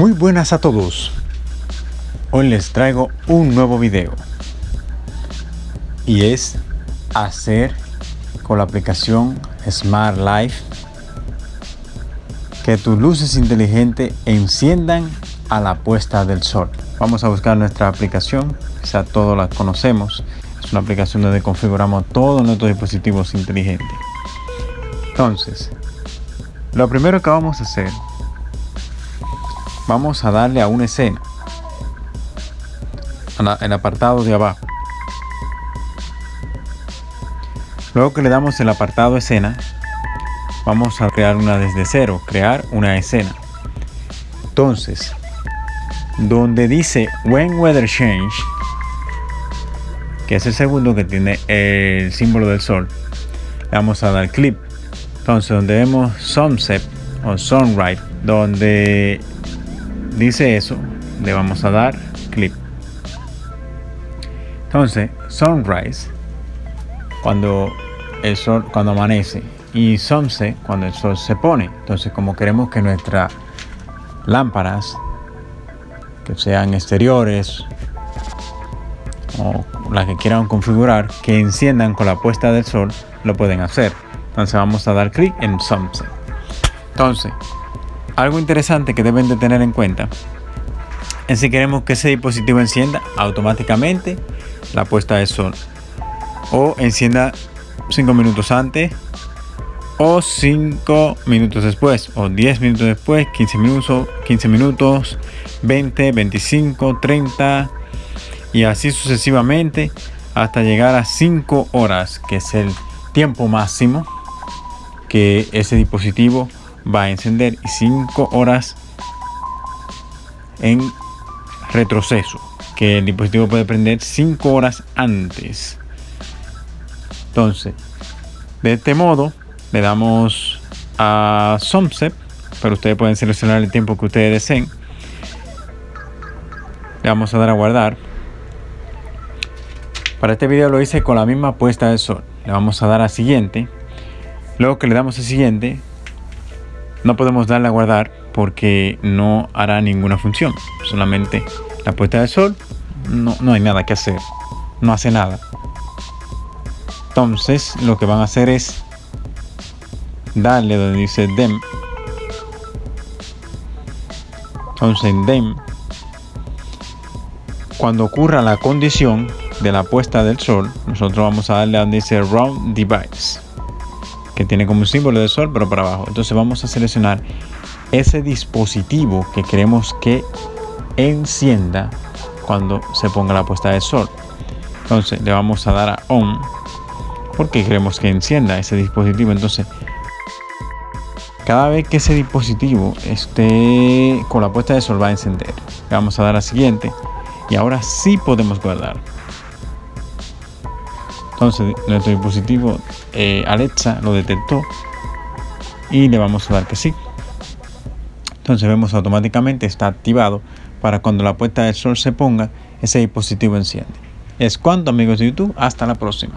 Muy buenas a todos. Hoy les traigo un nuevo video. Y es hacer con la aplicación Smart Life que tus luces inteligentes enciendan a la puesta del sol. Vamos a buscar nuestra aplicación, quizá todos la conocemos. Es una aplicación donde configuramos todos nuestros dispositivos inteligentes. Entonces, lo primero que vamos a hacer vamos a darle a una escena. En el apartado de abajo. Luego que le damos el apartado escena vamos a crear una desde cero crear una escena. Entonces donde dice when weather change que es el segundo que tiene el símbolo del sol le vamos a dar clip. Entonces donde vemos sunset o sunrise donde dice eso, le vamos a dar clip. Entonces, sunrise, cuando el sol, cuando amanece, y sunset, cuando el sol se pone. Entonces, como queremos que nuestras lámparas, que sean exteriores o las que quieran configurar, que enciendan con la puesta del sol, lo pueden hacer. Entonces, vamos a dar clic en sunset. Entonces, algo interesante que deben de tener en cuenta es si queremos que ese dispositivo encienda automáticamente la puesta de sol o encienda 5 minutos antes o 5 minutos después o 10 minutos después 15 minutos 15 minutos 20 25 30 y así sucesivamente hasta llegar a 5 horas que es el tiempo máximo que ese dispositivo va a encender y 5 horas en retroceso que el dispositivo puede prender 5 horas antes. Entonces de este modo le damos a sunset pero ustedes pueden seleccionar el tiempo que ustedes deseen. Le vamos a dar a guardar. Para este video lo hice con la misma puesta de sol. Le vamos a dar a siguiente. Luego que le damos a siguiente no podemos darle a guardar porque no hará ninguna función. Solamente la puesta de sol, no, no hay nada que hacer. No hace nada. Entonces lo que van a hacer es darle donde dice dem. Entonces en dem, cuando ocurra la condición de la puesta del sol, nosotros vamos a darle donde dice round device que tiene como un símbolo de sol pero para abajo. Entonces vamos a seleccionar ese dispositivo que queremos que encienda cuando se ponga la puesta de sol. Entonces le vamos a dar a on porque queremos que encienda ese dispositivo. Entonces cada vez que ese dispositivo esté con la puesta de sol va a encender. Le vamos a dar a siguiente y ahora sí podemos guardar entonces nuestro dispositivo eh, Alexa lo detectó y le vamos a dar que sí. Entonces vemos automáticamente está activado para cuando la puesta del sol se ponga, ese dispositivo enciende. Es cuanto amigos de YouTube, hasta la próxima.